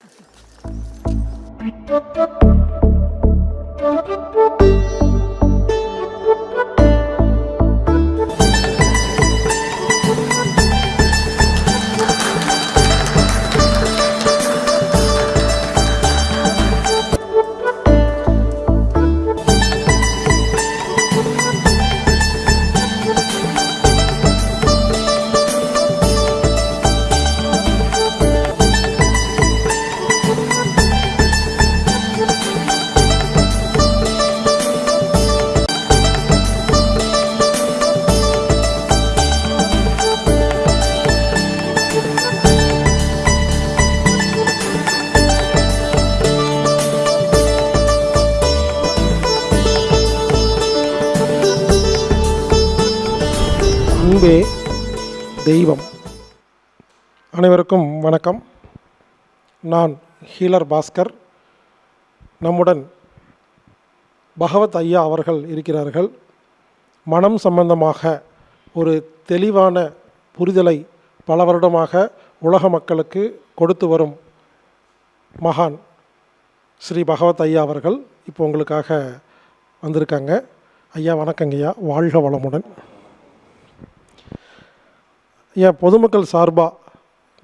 Thank you. அன்பே தெய்வம். அனைவருக்கும் வணக்கம். நான் ஹீலர் பாஸ்கர். நம்முடன் பகவத் ஐயா அவர்கள் இருக்கிறார்கள். மனம் சம்பந்தமாக ஒரு தெளிவான புரிதலை பல வருடமாக உலக மக்களுக்கு கொடுத்து வரும் மகான் ஸ்ரீ பகவத் ஐயா அவர்கள் இப்போ உங்களுக்காக வந்திருக்காங்க. ஐயா வணக்கங்கய்யா. வாழ்க வளமுடன். என் பொதுமக்கள் சார்பாக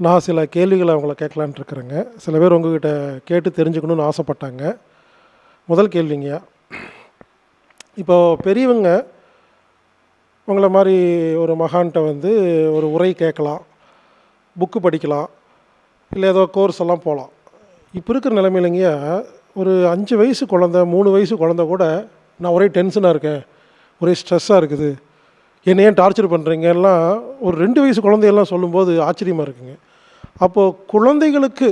நான் சில கேள்விகளை அவங்கள கேட்கலான்ட்டு இருக்கிறேங்க. சில பேர் உங்ககிட்ட கேட்டு தெரிஞ்சுக்கணும்னு ஆசைப்பட்டாங்க. முதல் கேள்விங்கய்யா இப்போ பெரியவங்க உங்களை மாதிரி ஒரு மகான்கிட்ட வந்து ஒரு உரை கேட்கலாம் புக்கு படிக்கலாம் இல்லை ஏதோ கோர்ஸ் எல்லாம் போகலாம் இப்போ இருக்கிற நிலைமையிலங்கய்யா ஒரு அஞ்சு வயசு குழந்த மூணு வயசு குழந்த கூட நான் ஒரே டென்ஷனாக இருக்கேன் ஒரே ஸ்ட்ரெஸ்ஸாக இருக்குது என்னை ஏன் டார்ச்சர் பண்ணுறீங்க எல்லாம் ஒரு ரெண்டு வயசு குழந்தையெல்லாம் சொல்லும்போது ஆச்சரியமாக இருக்குங்க. அப்போது குழந்தைகளுக்கு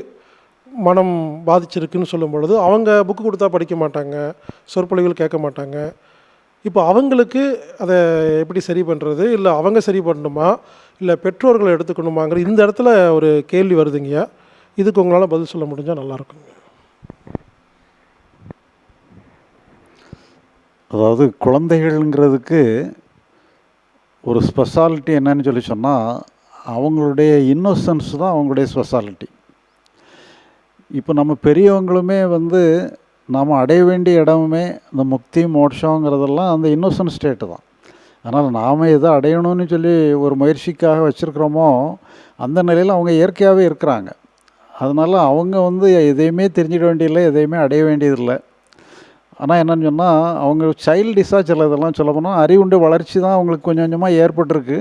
மனம் பாதிச்சிருக்குன்னு சொல்லும் பொழுது அவங்க புக்கு கொடுத்தா படிக்க மாட்டாங்க சொற்பொழிவுகள் கேட்க மாட்டாங்க. இப்போ அவங்களுக்கு அதை எப்படி சரி பண்ணுறது இல்லை அவங்க சரி பண்ணணுமா? இல்லை பெற்றோர்களை எடுத்துக்கணுமாங்கிற இந்த இடத்துல ஒரு கேள்வி வருதுங்க இதுக்கு உங்களால் பதில் சொல்ல முடிஞ்சால் நல்லாயிருக்குங்க அதாவது குழந்தைகள்ங்கிறதுக்கு ஒரு ஸ்பெஷாலிட்டி என்னன்னு சொல்லி சொன்னால் அவங்களுடைய இன்னோசன்ஸ் தான் அவங்களுடைய ஸ்பெஷாலிட்டி இப்போ நம்ம பெரியவங்களுமே வந்து நாம் அடைய வேண்டிய இடமுமே இந்த முக்தி மோட்சங்கிறதெல்லாம் அந்த இன்னோசன்ட் ஸ்டேட்டு தான். அதனால் நாம் எதை அடையணும்னு சொல்லி ஒரு முயற்சிக்காக வச்சுருக்கிறோமோ அந்த நிலையில் அவங்க இயற்கையாகவே இருக்கிறாங்க. அதனால் அவங்க வந்து எதையுமே தெரிஞ்சிட வேண்டியதில்லை எதையுமே அடைய வேண்டியதில்லை. ஆனால் என்னென்னு சொன்னால் அவங்க சைல்டிஷாக சில இதெல்லாம் சொல்ல போனால் அறிவுண்டு வளர்ச்சி தான் அவங்களுக்கு கொஞ்சம் கொஞ்சமாக ஏற்பட்டிருக்கு.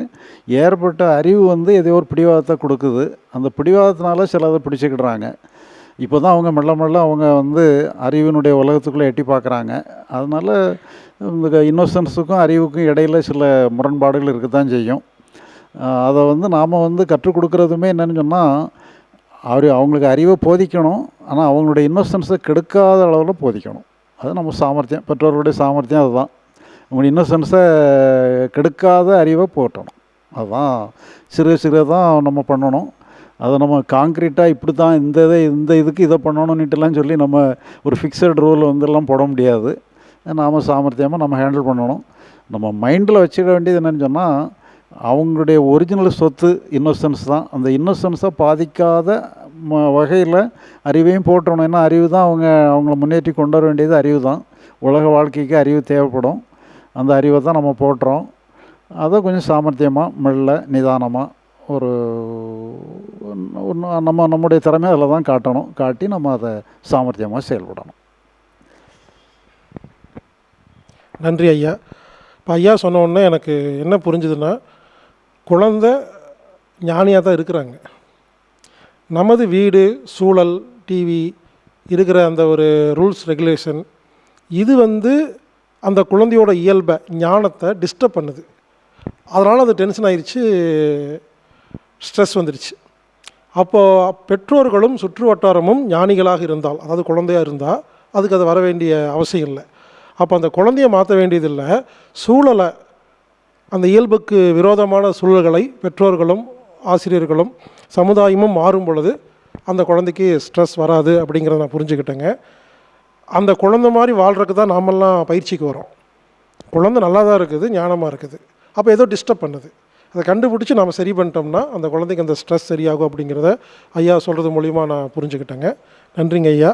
ஏற்பட்ட அறிவு வந்து ஏதோ ஒரு பிடிவாதத்தை கொடுக்குது. அந்த பிடிவாதத்தினால சிலதை பிடிச்சிக்கிடுறாங்க. இப்போ தான் அவங்க மெல்ல மெல்ல அவங்க வந்து அறிவினுடைய உலகத்துக்குள்ளே எட்டி பார்க்குறாங்க. அதனால் இந்த இன்னோசன்ஸுக்கும் அறிவுக்கும் இடையில் சில முரண்பாடுகள் இருக்க தான் செய்யும் அதை வந்து நாம் வந்து கற்றுக் கொடுக்குறதுமே என்னென்னு சொன்னால் அவர் அவங்களுக்கு அறிவை போதிக்கணும். ஆனால் அவங்களுடைய இன்னோசன்ஸை கெடுக்காத அளவில் போதிக்கணும். அது நம்ம சாமர்த்தியம் பெற்றோர்களுடைய சாமர்த்தியம் அதுதான். உங்களுடைய இன்னசென்ஸை கெடுக்காத அறிவை போட்டணும் அதுதான். சிறு சிறு தான் நம்ம பண்ணணும். அதை நம்ம காங்க்ரீட்டாக இப்படி தான் இந்த இதை இந்த இதுக்கு இதை பண்ணணும்னுட்டுலாம் சொல்லி நம்ம ஒரு ஃபிக்ஸட் ரூல் வந்துலாம் போட முடியாது. நாம் சாமர்த்தியமாக நம்ம ஹேண்டில் பண்ணணும். நம்ம மைண்டில் வச்சுக்க வேண்டியது என்னென்னு சொன்னால் அவங்களுடைய ஒரிஜினல் சொத்து இன்னோசன்ஸ் தான். அந்த இன்னோசன்ஸை பாதிக்காத வகையில் அறிவையும் போட்டணும் ஏன்னா அறிவு தான் அவங்க அவங்கள முன்னேற்றி கொண்டு வர வேண்டியது அறிவு தான். உலக வாழ்க்கைக்கு அறிவு தேவைப்படும். அந்த அறிவை தான் நம்ம போட்டுறோம் அதை கொஞ்சம் சாமர்த்தியமாக மெல்ல நிதானமாக ஒரு நம்ம நம்முடைய திறமை அதில் தான் காட்டணும். காட்டி நம்ம அதை சாமர்த்தியமாக செயல்படணும். நன்றி ஐயா. இப்போ ஐயா சொன்ன உடனே எனக்கு என்ன புரிஞ்சுதுன்னா குழந்தை ஞானியாக தான் இருக்கிறாங்க. நமது வீடு சூழல் டிவி இருக்கிற அந்த ஒரு ரூல்ஸ் ரெகுலேஷன் இது வந்து அந்த குழந்தையோட இயல்பை ஞானத்தை டிஸ்டர்ப் பண்ணுது. அதனால் அது டென்ஷன் ஆயிடுச்சு ஸ்ட்ரெஸ் வந்துடுச்சு அப்போது பெற்றோர்களும் சுற்று வட்டாரமும் ஞானிகளாக இருந்தால் அதாவது குழந்தையாக இருந்தால் அதுக்கு அது வர வேண்டிய அவசியம் இல்லை. அப்போ அந்த குழந்தைய மாற்ற வேண்டியதில்லை சூழலை அந்த இயல்புக்கு விரோதமான சூழல்களை பெற்றோர்களும் ஆசிரியர்களும் சமுதாயமும் மாறும் பொழுது அந்த குழந்தைக்கு ஸ்ட்ரெஸ் வராது அப்படிங்கிறத நான் புரிஞ்சுக்கிட்டேங்க. அந்த குழந்தை மாதிரி வாழ்கிறதுக்கு தான் நாமெல்லாம் பயிற்சிக்கு வரோம். குழந்தை நல்லா தான் இருக்குது ஞானமாக இருக்குது. அப்போ ஏதோ டிஸ்டர்ப் பண்ணுது. அதை கண்டுபிடிச்சி நம்ம சரி பண்ணிட்டோம்னா அந்த குழந்தைக்கு அந்த ஸ்ட்ரெஸ் சரியாகும் அப்படிங்கிறத ஐயா சொல்கிறது மூலிமா நான் புரிஞ்சுக்கிட்டேங்க. நன்றிங்க ஐயா.